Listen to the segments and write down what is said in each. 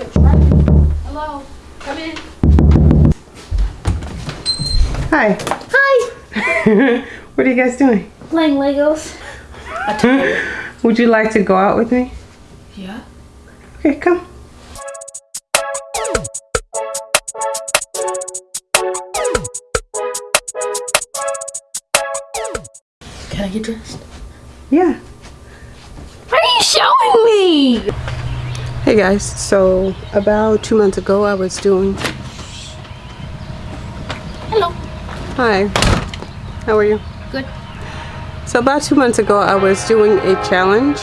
quick. Right? Hello. Come in. Hi. Hi. what are you guys doing? Playing Legos. Would you like to go out with me? Yeah. Okay, come. Can I get dressed? Yeah. What are you showing me? Hey guys, so about two months ago I was doing. Hello. Hi. How are you? Good. So about two months ago I was doing a challenge.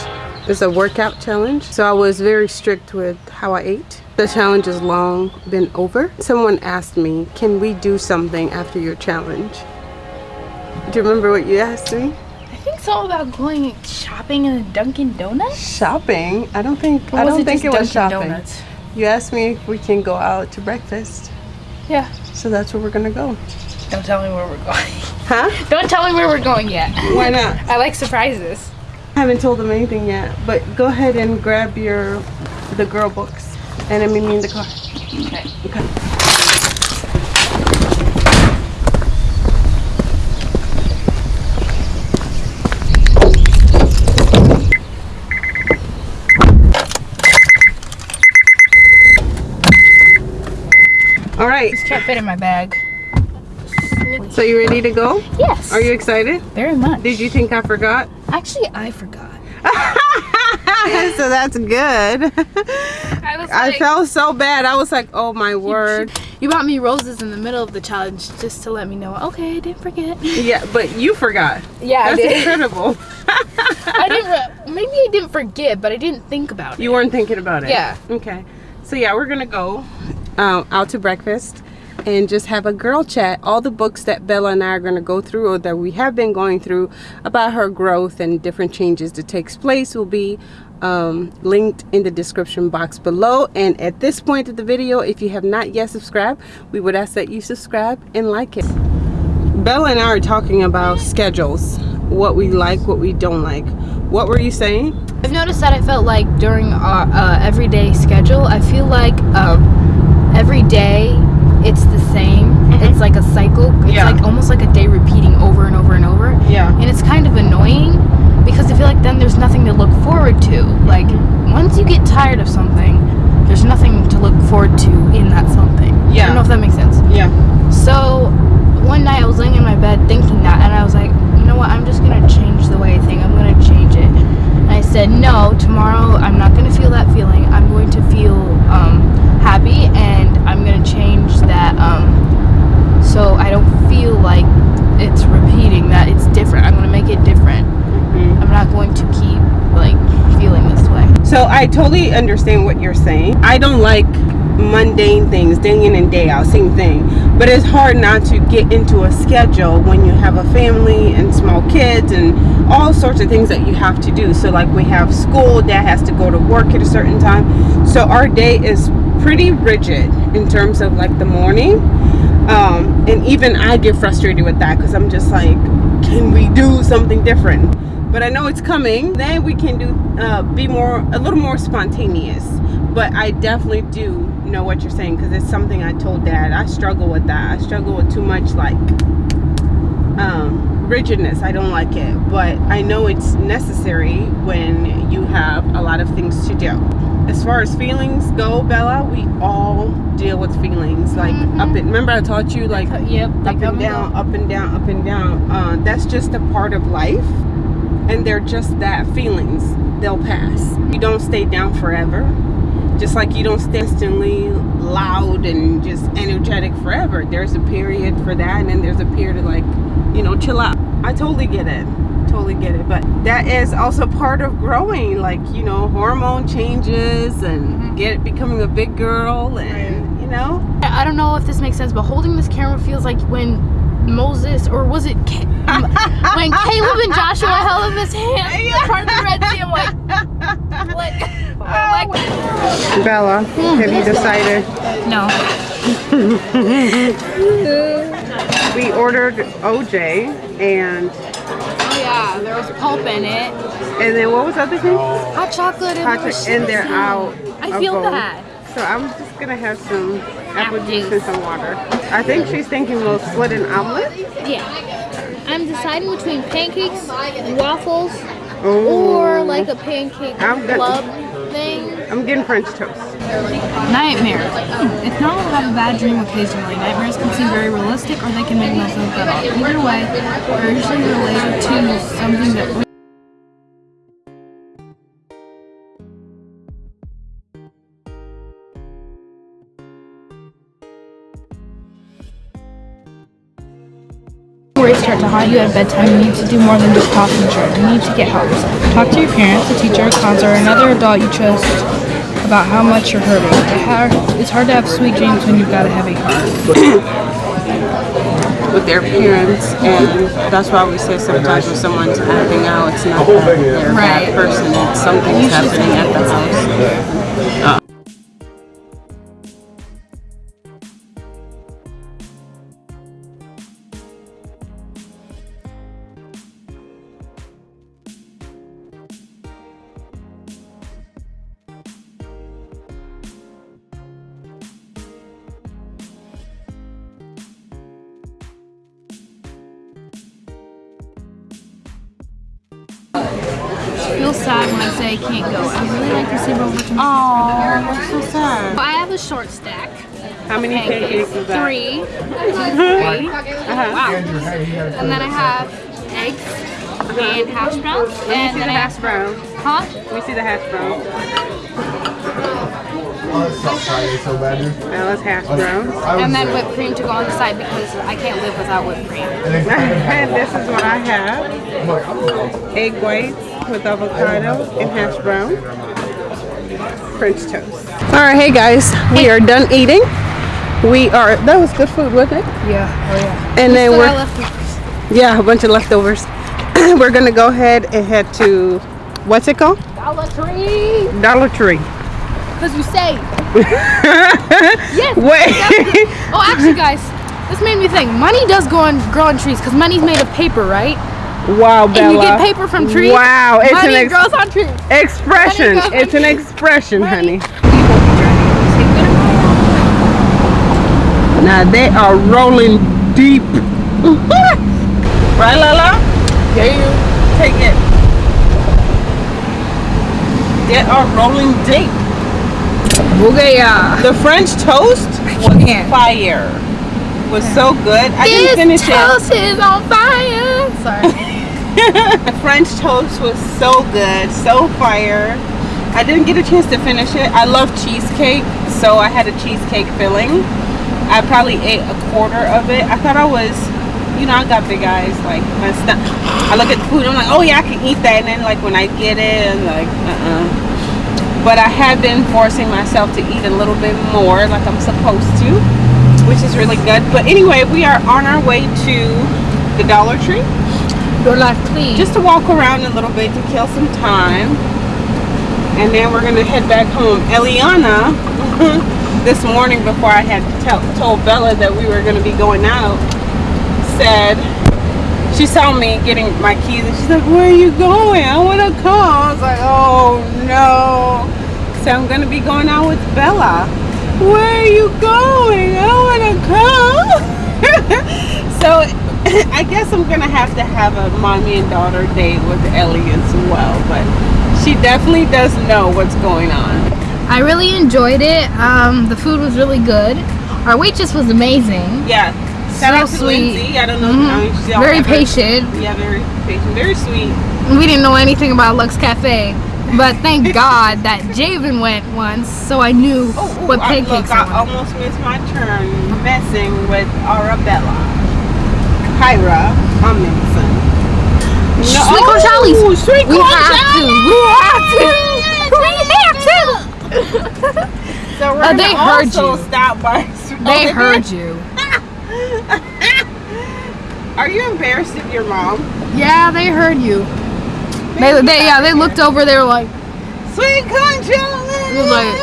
It's a workout challenge. So I was very strict with how I ate. The challenge has long been over. Someone asked me, can we do something after your challenge? Do you remember what you asked me? I it's all about going shopping in a Dunkin' Donuts. Shopping? I don't think I don't it think it was Dunkin' shopping. Donuts? You asked me if we can go out to breakfast. Yeah. So that's where we're gonna go. Don't tell me where we're going. Huh? Don't tell me where we're going yet. Why not? I like surprises. I haven't told them anything yet, but go ahead and grab your the girl books and then meet me in the car. Okay. Okay. Right, This can't fit in my bag. so you ready to go? Yes. Are you excited? Very much. Did you think I forgot? Actually, I forgot. so that's good. I was I felt so bad. I was like, oh my word. You bought me roses in the middle of the challenge just to let me know. Okay, I didn't forget. Yeah, but you forgot. Yeah, I That's did. incredible. I didn't. Maybe I didn't forget, but I didn't think about it. You weren't thinking about it. Yeah. Okay. So yeah, we're gonna go um, out to breakfast and just have a girl chat. All the books that Bella and I are gonna go through, or that we have been going through, about her growth and different changes that takes place, will be um, linked in the description box below. And at this point of the video, if you have not yet subscribed, we would ask that you subscribe and like it. Bella and I are talking about schedules, what we like, what we don't like. What were you saying? I've noticed that I felt like during our uh, everyday schedule, I feel like um, every day it's the same. Mm-hmm. It's like a cycle. It's Yeah. like almost like a day repeating over and over and over. Yeah. And it's kind of annoying because I feel like then there's nothing to look forward to. Like mm-hmm. once you get tired of something, there's nothing to look forward to in that something. Yeah. I don't know if that makes sense. Yeah. So one night I was laying in my bed thinking that, and I was like, you know what? I'm just gonna change the way I think. I'm gonna change it. And I said, no, tomorrow I'm not gonna feel that feeling. I'm going to feel um, happy, and I'm gonna change that um, so I don't feel like it's repeating. That it's different. I'm gonna make it different. I'm not going to keep like feeling this way. So I totally understand what you're saying. I don't like mundane things, day in and day out, same thing. But it's hard not to get into a schedule when you have a family and small kids and all sorts of things that you have to do. So like we have school, dad has to go to work at a certain time. So our day is pretty rigid in terms of like the morning. Um, and even I get frustrated with that because I'm just like, can we do something different? But I know it's coming. Then we can do uh, be more a little more spontaneous. But I definitely do know what you're saying because it's something I told Dad. I struggle with that. I struggle with too much like um, rigidness. I don't like it, but I know it's necessary when you have a lot of things to do. As far as feelings go, Bella, we all deal with feelings. Like Mhm. up and remember I taught you like Yep. up and down, up and down, up and down. Uh, that's just a part of life, and they're just that feelings. They'll pass. You don't stay down forever, just like you don't stay instantly loud and just energetic forever. There's a period for that, and then there's a period of like, you know, chill out. I totally get it. Totally get it. But that is also part of growing, like you know, hormone changes and mm-hmm. get becoming a big girl, and you know. I don't know if this makes sense, but holding this camera feels like when Moses, or was it Ca- when Caleb and Joshua held up his hand in part of the Red Sea? I'm like, oh, like, like, Bella, hmm. have you decided? no. We ordered OJ and Oh yeah, there was pulp in it, and then what was the other thing? hot chocolate, and, Hot there cho- and they're out. I feel both. that. So I'm just gonna have some apple Apple juice juice. and some water. I think she's thinking we'll split an omelet. Yeah. I'm deciding between pancakes, waffles, Ooh. or like a pancake I'm good. club thing. I'm getting French toast. Nightmare. It's normal to have a bad dream occasionally. Nightmares can seem very realistic or they can make most of it up. Either way, they're usually related to something that start to haunt you at bedtime. You need to do more than just talk and share. You need to get help. Talk to your parents, a teacher, a counselor, or another adult you trust about how much you're hurting. It's hard to have sweet dreams when you've got a heavy heart. with their parents and that's why we say sometimes when someone's acting out it's not that they're a bad person it's something's happening at the house feel sad when I say I can't go. I really like to see over to oh that's so sad I have a short stack. how many pancakes is that Three. Three. uh-huh. Wow. And then I have eggs and hash browns. Let me And see then the I hash have, brown huh? let me see the hash brown Friday so bad, dude. now let's hash brown And then whipped cream to go on the side because I can't live without whipped cream. and this is what I have egg whites with avocado and hash brown French toast all right hey guys we are done eating we are that was good food wasn't it Yeah. Oh yeah. and then we're leftovers. Yeah, a bunch of leftovers. We're gonna go ahead and head to what's it called? Dollar Tree. Dollar Tree. Because you say. yes. Wait. Oh, actually, guys, this made me think. Money does go on grow on trees because money's made of paper, right? wow, Bella. And you get paper from trees. Wow, it's money an grows on trees. expression. Goes It's an expression, Money. honey. Now they are rolling deep. right, Lala? Yeah, you take it. They are rolling deep. Booyah. The French toast was fire. Was so good. I This didn't finish toast is on fire. Sorry. The French toast was so good, so fire. I didn't get a chance to finish it. I love cheesecake, so I had a cheesecake filling. I probably ate a quarter of it. I thought I was, you know, I got big eyes, like my stomach. I look at the food, I'm like, oh yeah, I can eat that, and then like when I get it, I'm like, uh-uh. But I have been forcing myself to eat a little bit more, like I'm supposed to, which is really good. But anyway, we are on our way to the Dollar Tree life clean. just to walk around a little bit to kill some time and then we're gonna head back home eliana this morning before i had tell, told bella that we were gonna be going out said she saw me getting my keys and she's like where are you going i want to come i was like oh no so i'm gonna be going out with bella where are you going i want to come so I guess I'm gonna have to have a mommy and daughter date with Ellie as well, but she definitely does know what's going on. I really enjoyed it. Um, the food was really good. Our waitress was amazing. Yeah. Shout So sweet. Lindsay. I don't know. I she's all Very ever- patient. Yeah, very patient. Very sweet. We didn't know anything about Lux Cafe, but thank God that Javen went once, so I knew Oh, ooh, what I, pancakes look, I I almost missed my turn messing with Arabella. Kyra, I'm missing. No, Sweet corn Charlie's. Ooh, Sweet We have to. We have to. We have to. So we're Uh, they heard also you. stop by. They heard you. Are you embarrassed of your mom? Yeah, they heard you. They, they, yeah, they looked over. They were like, Sweet corn Charlie. It was like,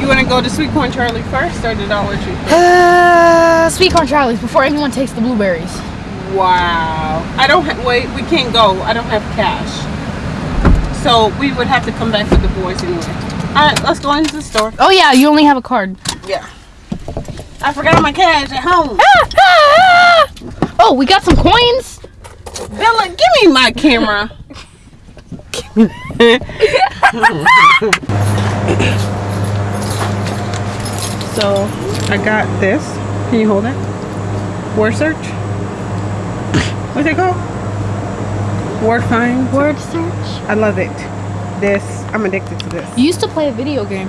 You want to go to Sweet Corn Charlie first or the Dollar Tree? uh, sweet corn Charlie's before anyone takes the blueberries. Wow. I don't ha- wait. We can't go. I don't have cash. So we would have to come back with the boys anyway. right, let's go into the store. Oh yeah, you only have a card. Yeah. I forgot my cash at home. oh, we got some coins. Bella, give me my camera. so I got this. Can you hold it? Word search. What's it called? Word find. Word search. I love it. This. I'm addicted to this. You used to play a video game,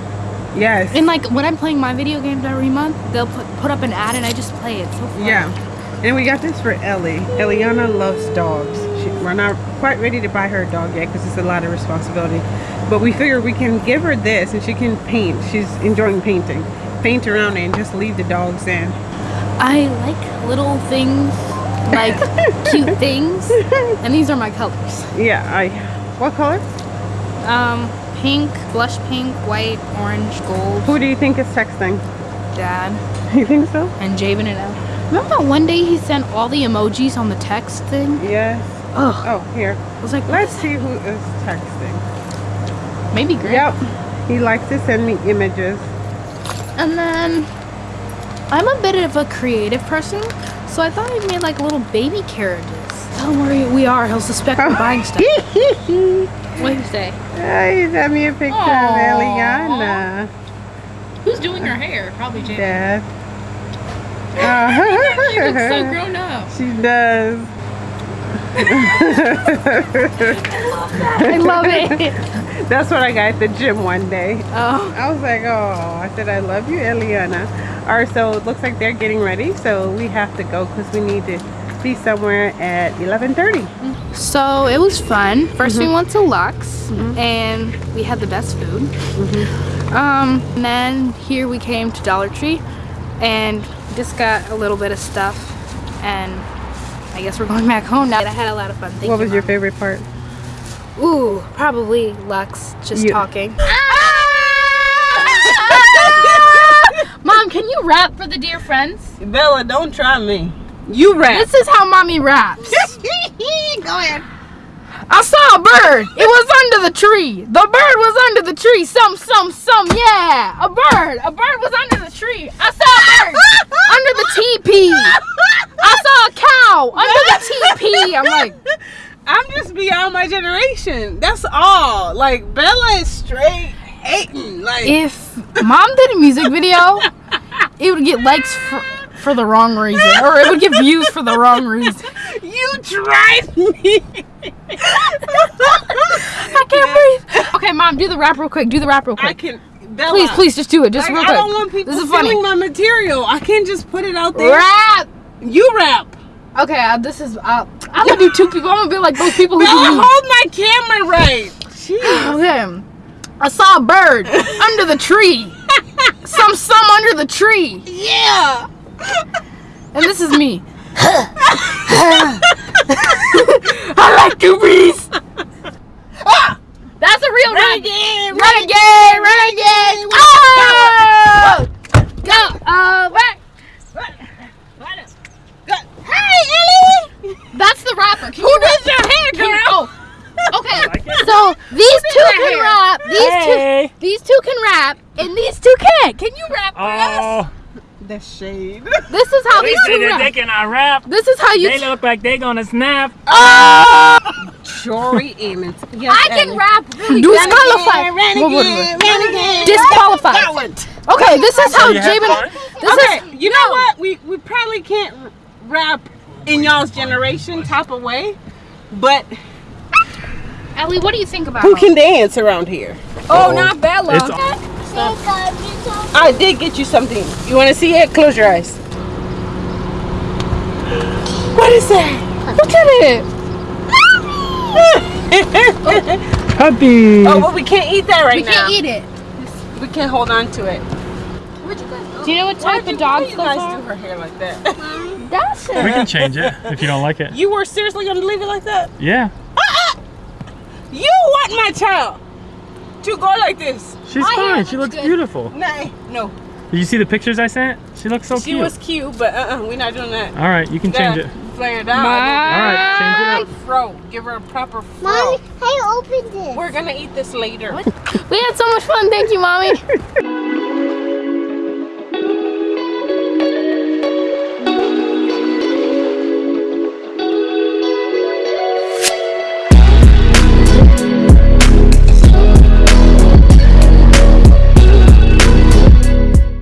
Yes. and like when I'm playing my video games every month, they'll put, put up an ad, and I just play it. So fun. Yeah. And we got this for Ellie. Eliana loves dogs. She, we're not quite ready to buy her a dog yet because it's a lot of responsibility. But we figure we can give her this and she can paint. She's enjoying painting. Paint around it and just leave the dogs in. I like little things, like cute things, and these are my colors. Yeah, I. What color? Um, pink, blush pink, white, orange, gold. Who do you think is texting? Dad You think so? and Javen and Elle. Remember one day he sent all the emojis on the text thing? Yes. Ugh. Oh, here. I was like, Let's see who is texting. maybe Grant. Yep. He likes to send me images. And then I'm a bit of a creative person, so I thought I'd made like little baby carriages. Don't worry, we are, he'll suspect we're buying stuff. What do you say? Oh, he sent me a picture of Eliana. Who's doing her hair? Probably Javen. Dad. She looks so Uh, grown up. she does. I love it. That's what I got at the gym one day. Oh, I was like, oh, I said, I love you, Eliana. All right, so it looks like they're getting ready. So we have to go because we need to be somewhere at 11.30. so it was fun. 1st we mm-hmm. went to Lux, mm-hmm. and we had the best food. Mm-hmm. Um, and then here we came to Dollar Tree, and just got a little bit of stuff, and I guess we're going back home now. I had a lot of fun. Thank what you, was your favorite part? Ooh, probably Lux just You- talking. Mom, can you rap for the dear friends? Bella, don't try me. You rap. This is how mommy raps. Go ahead. I saw a bird. It was under the tree. The bird was under the tree. Some, some, some. Yeah, a bird. A bird was under the tree. I saw a bird under the teepee. I saw a cow under the teepee. I'm like, I'm just beyond my generation. That's all. Like Bella is straight hating. Like if mom did a music video, it would get likes for, for the wrong reason, or it would get views for the wrong reason. you drive me. I can't breathe. Okay, mom, do the rap real quick. Do the rap real quick. I can. Bella, Please, please, just do it. Just Like, real I quick. don't want people this is stealing funny. my material. I can't just put it out there. Rap. You rap. Okay, uh, this is. Uh, I'm gonna do two people. I'm gonna be like those people who Bella, hold my camera right. Jeez. Okay. I saw a bird under the tree. Some some under the tree. Yeah. And this is me. I like to That's a real renegade. Renegade, renegade. Oh! Go uh, back. Hey, Ellie. That's the rapper. Can Who you rap? did your hair, Can you- girl? oh, okay. So these two their can hair? rap. These Hey. two, these two can rap, and these two can't. Can you rap for us? Oh, The shade. This is how they these say two that they rap. cannot rap. This is how you. They look like they gonna snap. Ah! Jory Emmons. Yes, I can Ellie. rap really disqualified. Renegade, What- what is it? renegade. Disqualified. That. Okay, this is how you had Jabin. fun? This okay, is you know what? We we probably can't r- rap in y'all's generation type of way, but Ellie. What do you think about? who can dance around here? Oh, oh not Bella. It's I did get you something. You want to see it? Close your eyes. What is that? Look at it. puppy. oh, but we can't eat that right We now. We can't eat it. We can't hold on to it. Do you know what type did of you, why dogs those guys are? do her hair like that? That's We can change it if you don't like it. you were seriously gonna leave it like that? Yeah, uh-uh. You want my child you go like this? She's fine. She looks good. beautiful. Nah, eh, no. Did you see the pictures I sent? She looks so she cute. She was cute, but uh-uh, we're not doing that. All right, you can change it. Flare it. All right, change it up. Fro, give her a proper fro. Mommy, I opened it. We're gonna eat this later. we had so much fun. Thank you, Mommy.